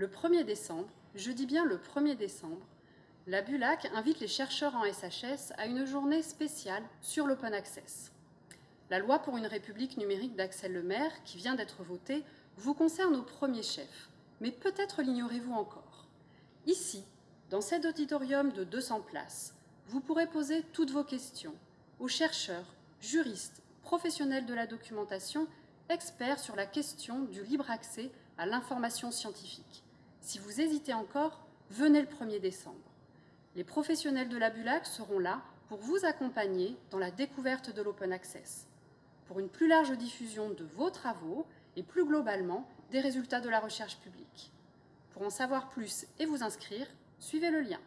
Le 1er décembre, je dis bien le 1er décembre, la BULAC invite les chercheurs en SHS à une journée spéciale sur l'open access. La loi pour une république numérique d'Axel Lemaire, qui vient d'être votée, vous concerne au premier chef, mais peut-être l'ignorez-vous encore. Ici, dans cet auditorium de 200 places, vous pourrez poser toutes vos questions aux chercheurs, juristes, professionnels de la documentation, experts sur la question du libre accès à l'information scientifique. Si vous hésitez encore, venez le 1er décembre. Les professionnels de la BULAC seront là pour vous accompagner dans la découverte de l'open access, pour une plus large diffusion de vos travaux et plus globalement des résultats de la recherche publique. Pour en savoir plus et vous inscrire, suivez le lien.